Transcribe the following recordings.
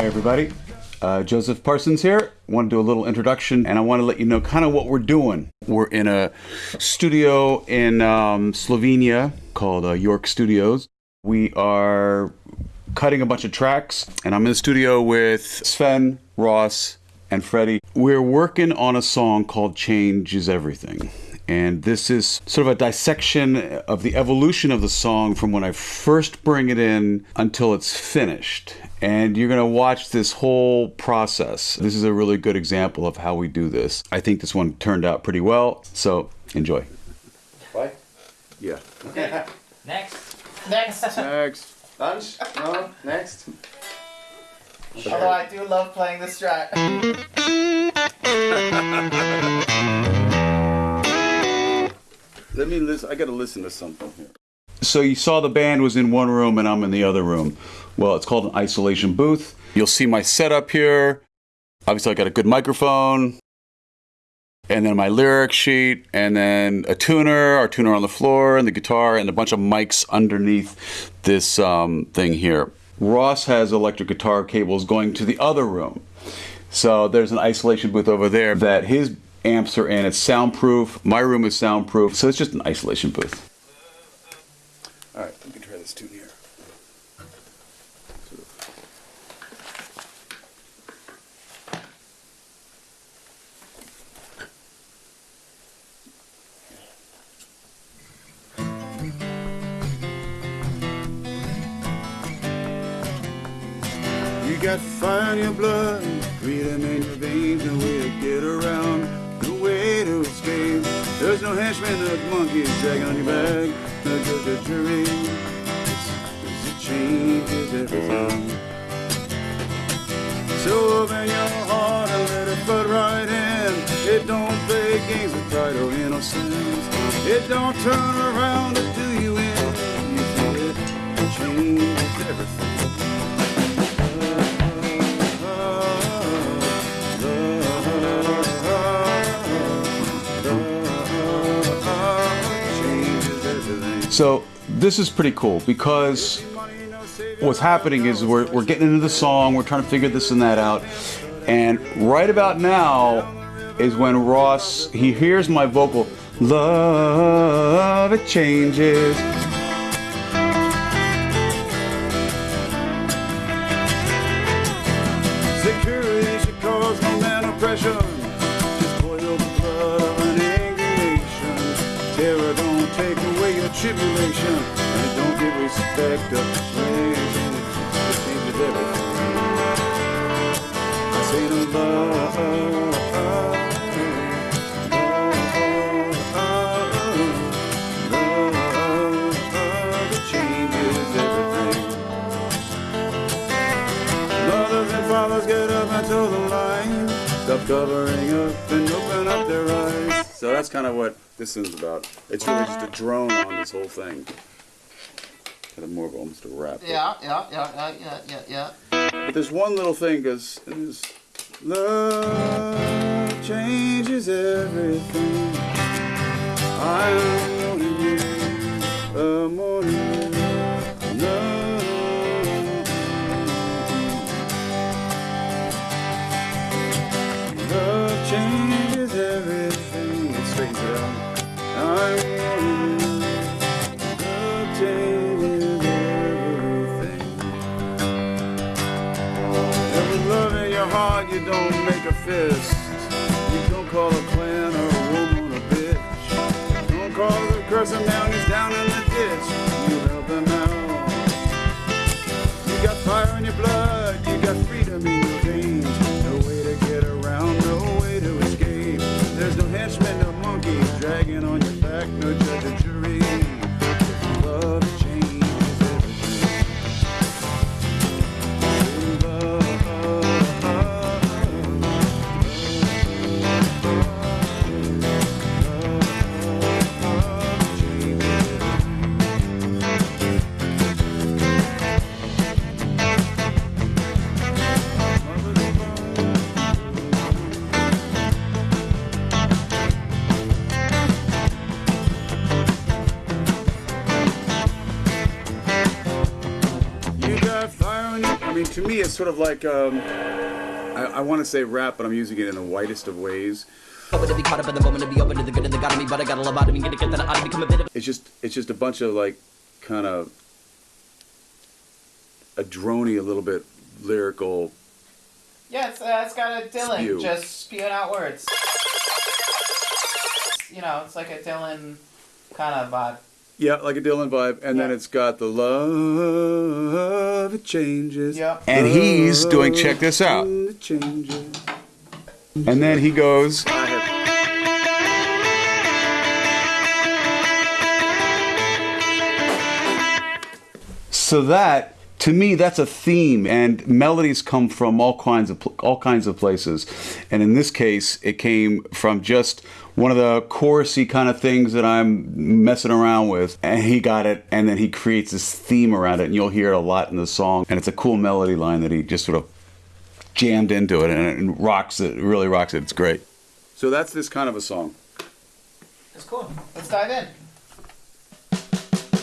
Hi, everybody. Uh, Joseph Parsons here. Want to do a little introduction, and I want to let you know kind of what we're doing. We're in a studio in um, Slovenia called uh, York Studios. We are cutting a bunch of tracks, and I'm in the studio with Sven, Ross, and Freddie. We're working on a song called Change is Everything. And this is sort of a dissection of the evolution of the song from when I first bring it in until it's finished. And you're going to watch this whole process. This is a really good example of how we do this. I think this one turned out pretty well, so enjoy. Bye. Yeah. Okay. Next. Next. Next. Lunch? No? Next? Although I do love playing this track. Let me listen. I got to listen to something here. So you saw the band was in one room and I'm in the other room. Well, it's called an isolation booth. You'll see my setup here. Obviously, I got a good microphone, and then my lyric sheet, and then a tuner, our tuner on the floor, and the guitar, and a bunch of mics underneath this um, thing here. Ross has electric guitar cables going to the other room. So there's an isolation booth over there that his amps are in. It's soundproof. My room is soundproof. So it's just an isolation booth. All right, let me try this tune here. You got fire in your blood, freedom in your veins, no way to get around, no way to escape. There's no henchman, no monkey is dragging on your back, no judge or jury. It's, it changes everything. So open your heart and let it flood right in. It don't play games with pride or innocence. It don't turn around to do you in. You feel it changes everything. So this is pretty cool because what's happening is we're, we're getting into the song, we're trying to figure this and that out, and right about now is when Ross he hears my vocal, love it changes. Of praise. It changes everything. I say no love. Stop covering up and open up their eyes. So that's kind of what this is about. It's really just a drone on this whole thing. Kind of more of almost a rap. Yeah, yeah, yeah, yeah, yeah, yeah, yeah. But there's one little thing because love changes everything. I'm sort of like um, I, I want to say rap, but I'm using it in the whitest of ways. Hoping to be caught up in the moment to be open to the good and the God of me, but I got a love out of me, gonna get that out of become a bit of It's just it's just a bunch of like kind of a drony, a little bit lyrical. Yeah, it's, uh, it's got a Dylan Spew. just spewing out words. You know, it's like a Dylan kind of vibe. Yeah, like a Dylan vibe, and then it's got the love it changes. Yep. And he's doing check this out. Changes. And then he goes. So that to me that's a theme and melodies come from all kinds of all kinds of places. And in this case it came from just one of the chorusy kind of things that I'm messing around with and he got it and then he creates this theme around it and you'll hear it a lot in the song and it's a cool melody line that he just sort of jammed into it and it rocks it really rocks it it's great so that's this kind of a song It's cool. Let's dive in.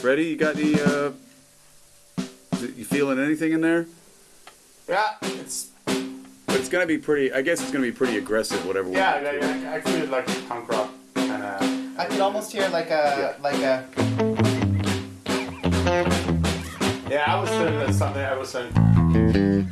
ready you got the. uh you feeling anything in there Yeah, it's but it's gonna be pretty i guess it's gonna be pretty aggressive whatever we Yeah, do. I, I, I feel like punk rock kind of. I could almost hear like a like a Yeah, I was doing something. I was saying.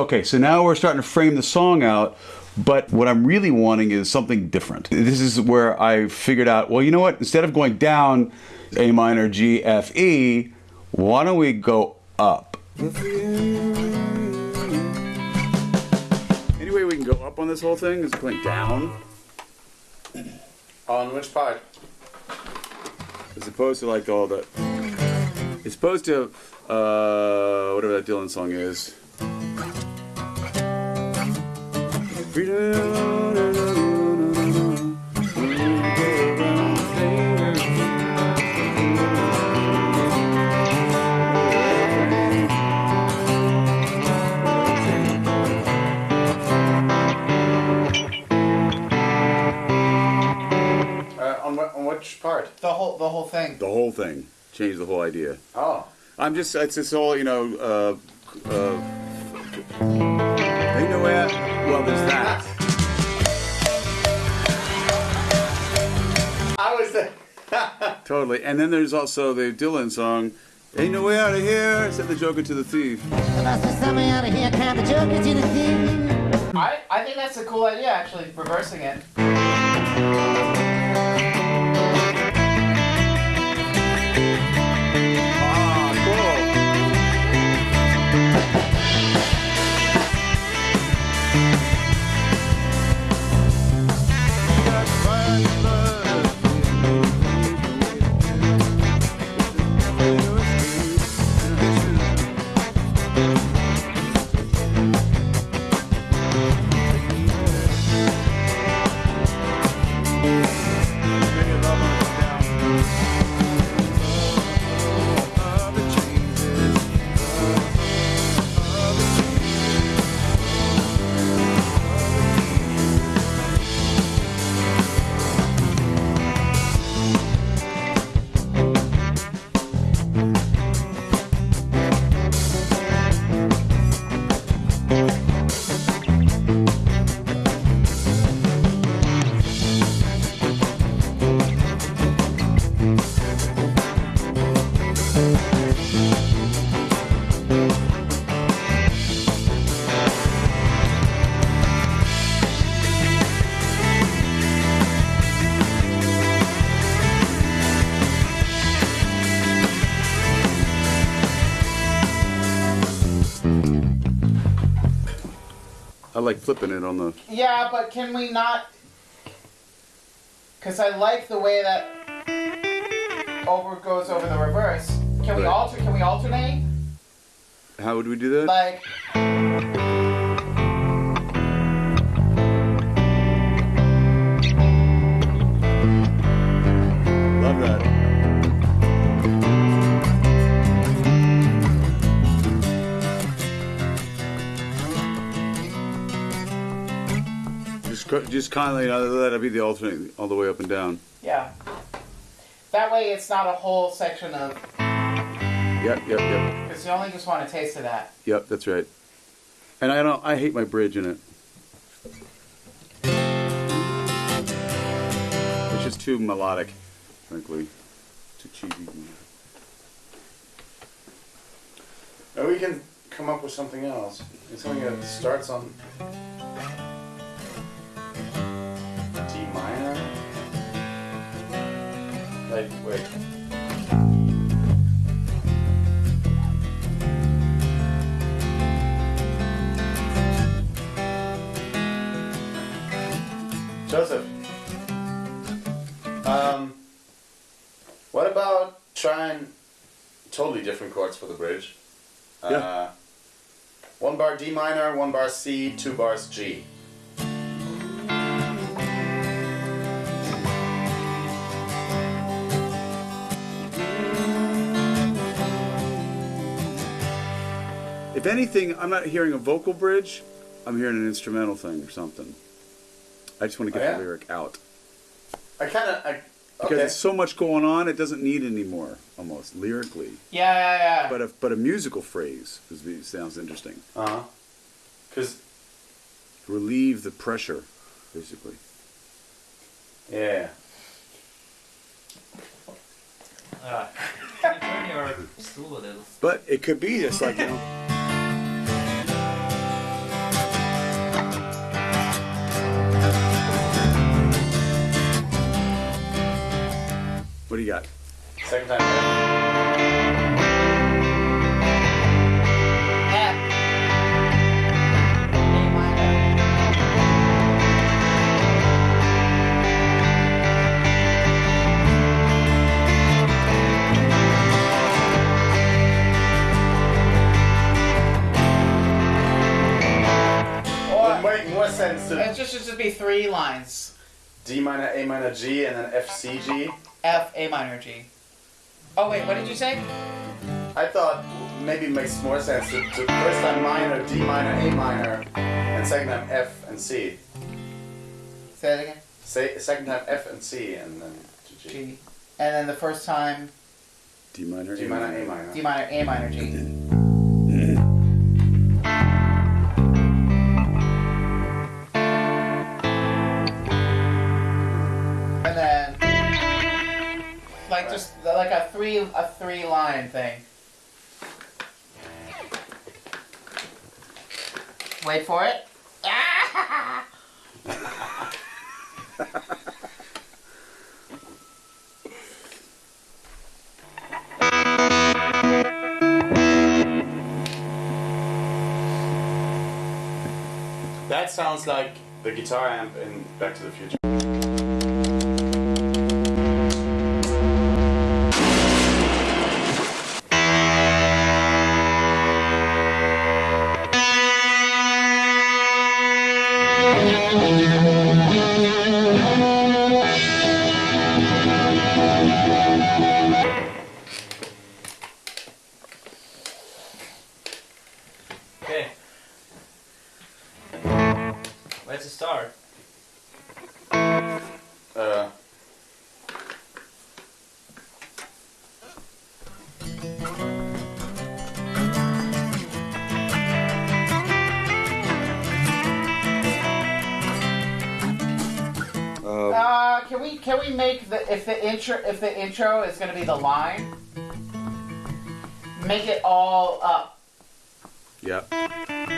So okay, so now we're starting to frame the song out, but what I'm really wanting is something different. This is where I figured out, well, you know what? Instead of going down A minor, G, F, E, why don't we go up? Any way we can go up on this whole thing is going down, On which part? as opposed to like all the. It's supposed to, uh, whatever that Dylan song is. Part? The whole the whole thing. The whole thing. Change the whole idea. Oh. I'm just, it's just all, you know, uh, uh, they know where, well, there's that. I was there. Totally. And then there's also the Dylan song, Ain't No Way Out of Here, said the Joker to the Thief. I, I think that's a cool idea actually, reversing it. I like flipping it on the... Yeah, but can we not... Because I like the way that over goes over the reverse. Can we alter? Can we alternate? How would we do that? Like, Love that. Just, just kindly uh, let it be the alternate all the way up and down. yeah. That way, it's not a whole section of. Yep, yep, yep, Because you only just want a taste of that. yep. That's right. And I don't. I hate my bridge in it. It's just too melodic, frankly. Too cheesy. Or we can come up with something else. Something that starts on D minor. Like, wait. Joseph. Um, what about trying totally different chords for the bridge? Yeah. Uh, one bar D minor, one bar C, two bars G. If anything, I'm not hearing a vocal bridge. I'm hearing an instrumental thing or something. I just want to get Oh, yeah? the lyric out I kind of, I because okay. it's so much going on. It doesn't need any more, almost lyrically. Yeah, yeah, yeah. But a but a musical phrase is, sounds interesting. Uh huh. Cause Relieve the pressure, basically. yeah. Uh, can you turn your stool a little? But it could be just like you know. What do you got? Second time. F. A minor. Or make more sense to it just should just be three lines. D minor, A minor, G, and then F, C, G. F A minor G. Oh wait, what did you say? I thought maybe it makes more sense to, to first time minor, D minor, A minor, and second time F and C. Say it again. Say second time F and C, and then to G. G. And then the first time D minor. D minor, A minor. D minor A minor G. like just like a three a three line thing. Wait for it. That sounds like the guitar amp in Back to the Future. Can we can we make the if the intro if the intro is gonna be the line, make it all up. yeah.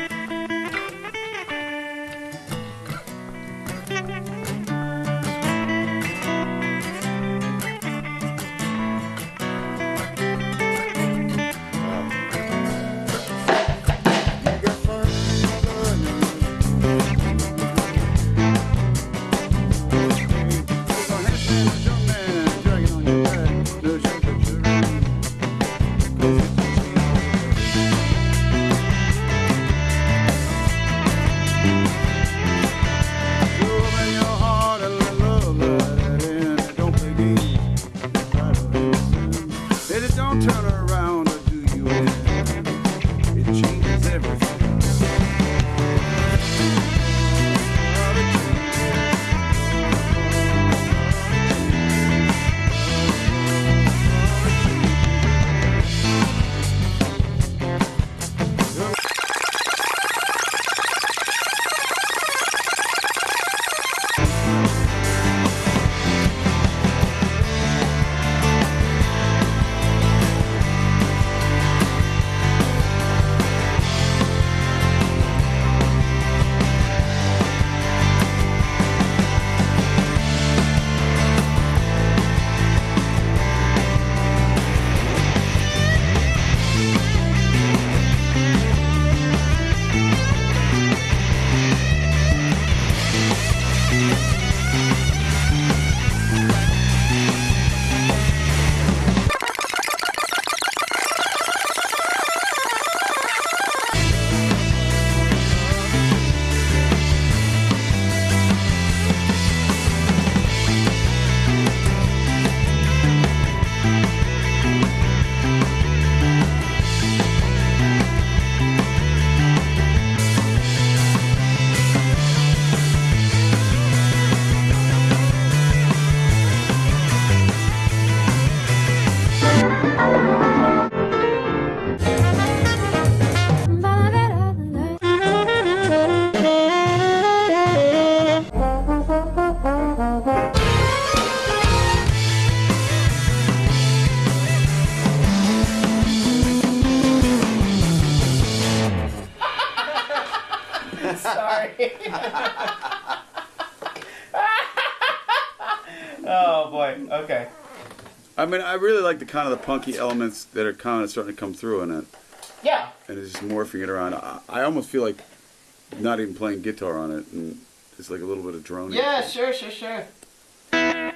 I mean, I really like the kind of the punky elements that are kind of starting to come through in it, Yeah. and it's just morphing it around. I, I almost feel like not even playing guitar on it, and it's like a little bit of drone. Yeah. Sure. Sure. Sure. I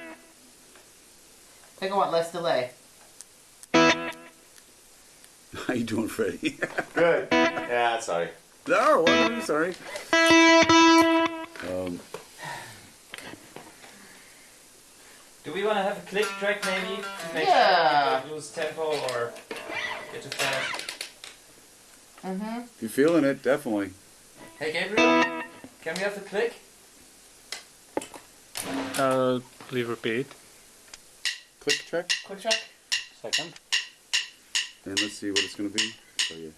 think I want less delay. How you doing, Freddie? Good. Yeah, sorry. no, I'm sorry. Um, Do we want to have a click track maybe? To make Yeah. sure we don't lose tempo or get too fast. Mm-hmm. if you're feeling it, definitely. Hey Gabriel, can we have the click? Uh, please repeat. Click track, Click track. Second. and let's see what it's gonna be. Oh yeah.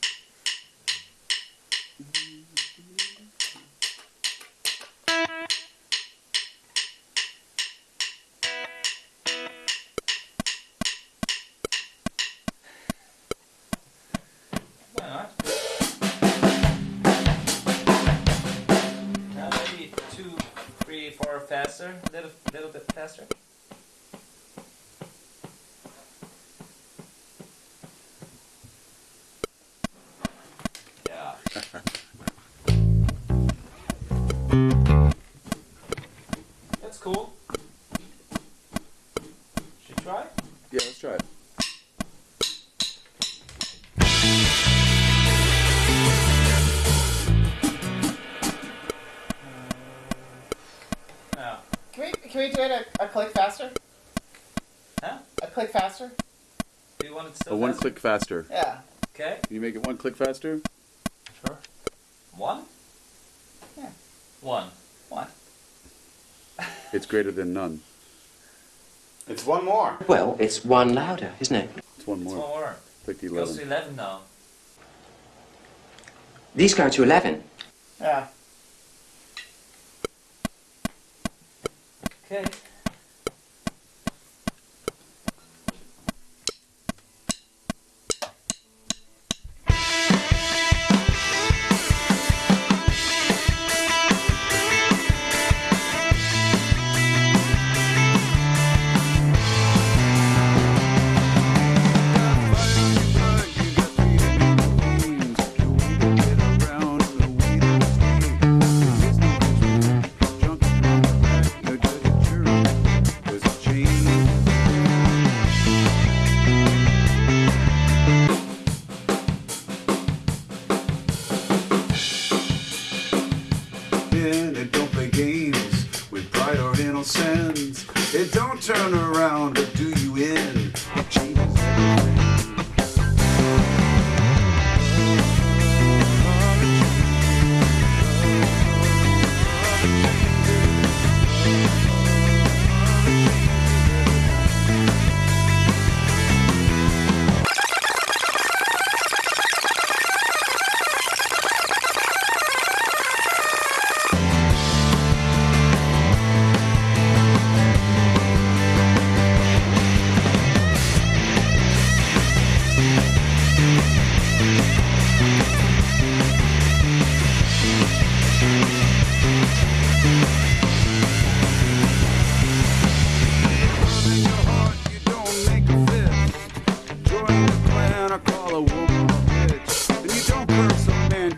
Now maybe two, three, four faster, click faster? Do you want it still Oh, one faster? click faster. Yeah. Okay. Can you make it one click faster? Sure. One? Yeah. One. One. It's greater than none. It's one more. Well, it's one louder, isn't it? It's one more. It's more. one more. Click the It goes to 11. 11 now. These go to 11. Yeah. Okay. It don't play games with pride or innocence. It don't turn around,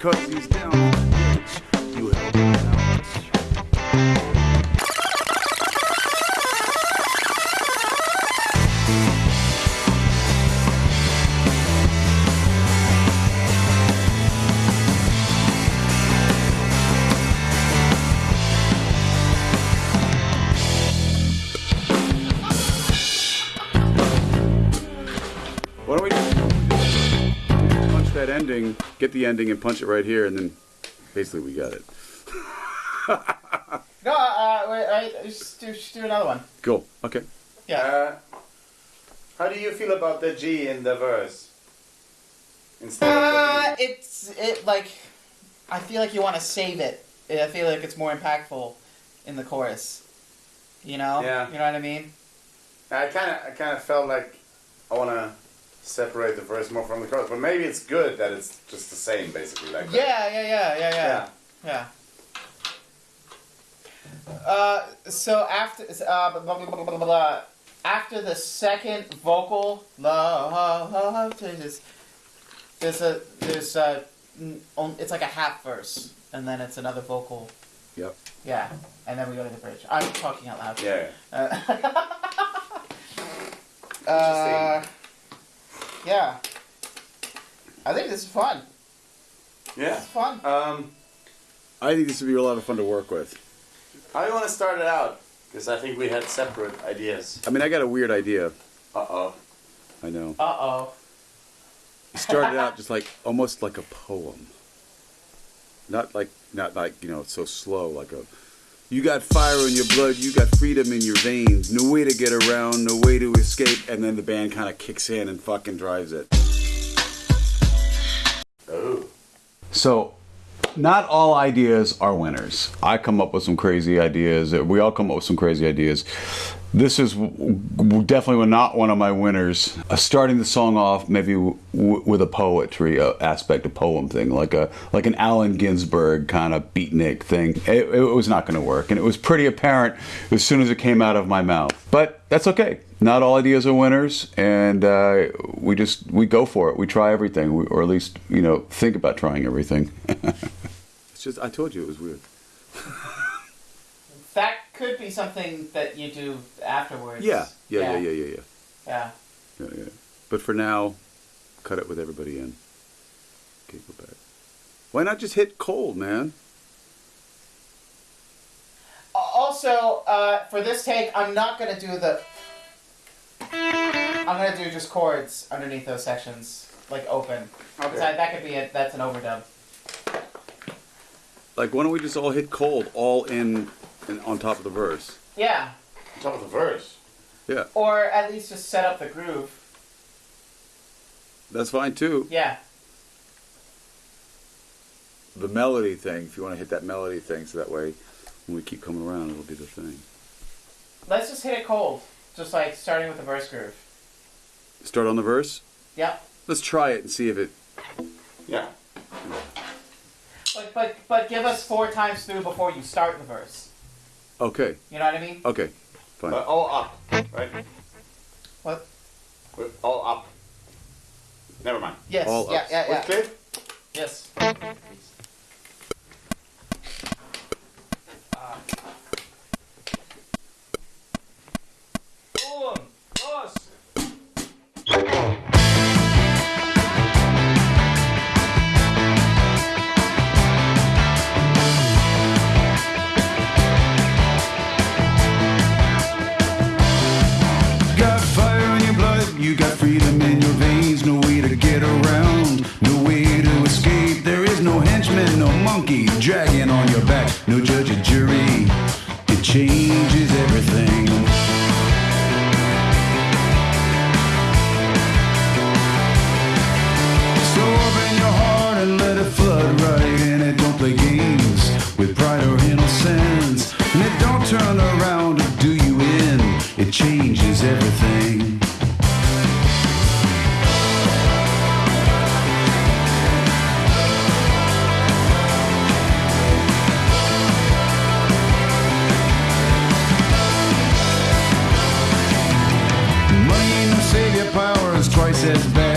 a man cause he's down get the ending, and punch it right here, and then basically we got it. No, uh, wait, wait, just do, just do another one. Cool. Okay. Yeah. Uh, how do you feel about the G in the verse? Instead Uh, of the it's it like I feel like you want to save it. I feel like it's more impactful in the chorus. You know? Yeah. You know what I mean? I kind of, I kind of felt like I want to separate the verse more from the chorus, but maybe it's good that it's just the same, basically. Like that. Yeah, yeah, yeah, yeah, yeah. Yeah. Yeah. Uh, so after uh, blah, blah, blah, blah, blah, blah. after the second vocal, love changes. There's a there's a n- on- it's like a half verse, and then it's another vocal. Yep. Yeah, and then we go to the bridge. I'm talking out loud. Yeah. Uh, uh, yeah. I think this is fun. Yeah. It's fun. Um, I think this would be a lot of fun to work with. how do you want to start it out? Because I think we had separate ideas. I mean, I got a weird idea. Uh oh. I know. Uh oh. Start it started out just like almost like a poem. Not like not like you know so slow like a. You got fire in your blood. You got freedom in your veins. No way to get around. No way to escape. And then the band kind of kicks in and fucking drives it. So, not all ideas are winners. I come up with some crazy ideas. We all come up with some crazy ideas. This is w- w- definitely not one of my winners. Uh, starting the song off maybe w- w- with a poetry uh, aspect, a poem thing, like a like an Allen Ginsberg kind of beatnik thing. It, it was not going to work, and it was pretty apparent as soon as it came out of my mouth. But that's okay. Not all ideas are winners, and uh, we just we go for it. We try everything, we, or at least you know think about trying everything. it's just I told you it was weird. That could be something that you do afterwards. Yeah, yeah, yeah, yeah, yeah, yeah. Yeah. yeah, yeah. But for now, cut it with everybody in. Okay, go back. Why not just hit cold, man? Also, uh, for this take, I'm not gonna do the. I'm gonna do just chords underneath those sections, like open. Okay. That, that could be it. That's an overdub. Like, why don't we just all hit cold, all in, in on top of the verse? Yeah. On top of the verse. Yeah, Or at least just set up the groove. that's fine too. Yeah. The melody thing, if you want to hit that melody thing, so that way, when we keep coming around, it'll be the thing. Let's just hit it cold. Just like starting with the verse groove. Start on the verse. Yep. Let's try it and see if it. Yeah. But but but give us four times through before you start the verse. Okay, You know what I mean? okay, fine. But all up, right? What? We're all up. Never mind. Yes. All yeah, ups. yeah, yeah. What's clear? Yes. Power is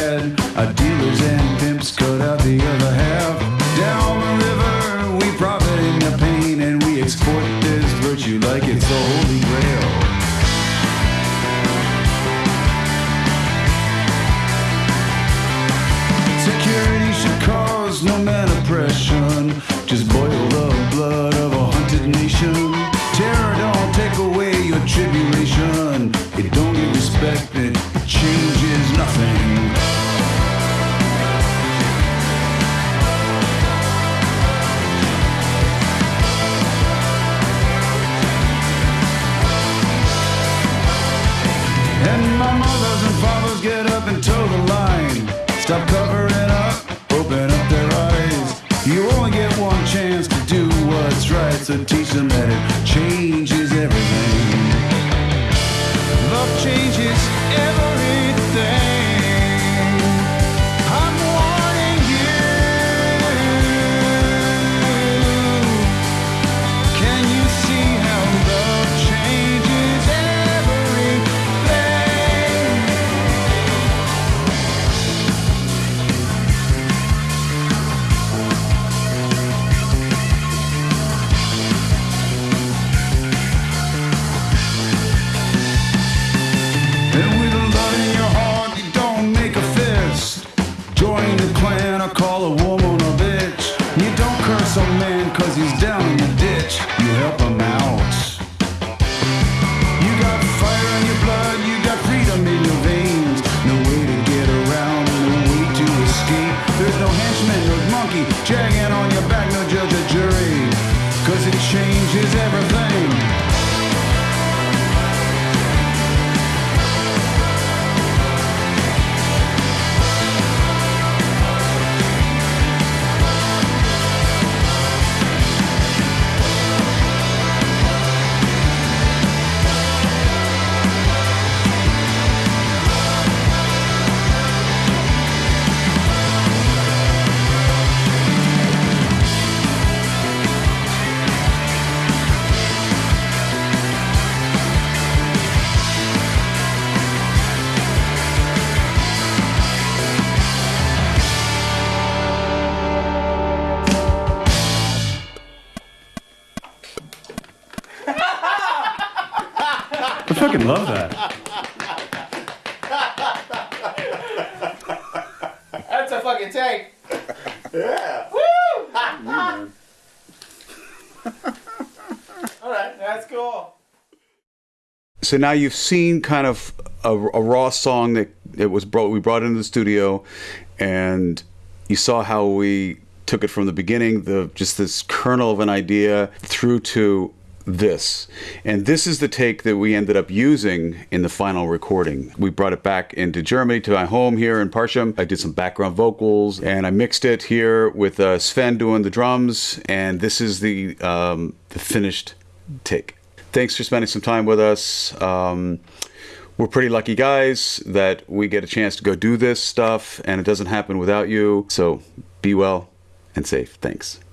one chance to do what's right, so teach them that it changes everything. Love changes everything. No monkey, jagging on your back, no judge or jury. Cause it changes everything. Fucking tank. Yeah. Woo! All right, that's cool. So now you've seen kind of a, a raw song that it was brought we brought into the studio, and you saw how we took it from the beginning, the just this kernel of an idea through to this. And this is the take that we ended up using in the final recording. We brought it back into Germany to my home here in Parsham. I did some background vocals and I mixed it here with uh, Sven doing the drums. And this is the, um, the finished take. Thanks for spending some time with us. Um, we're pretty lucky guys that we get a chance to go do this stuff and it doesn't happen without you. So be well and safe. Thanks.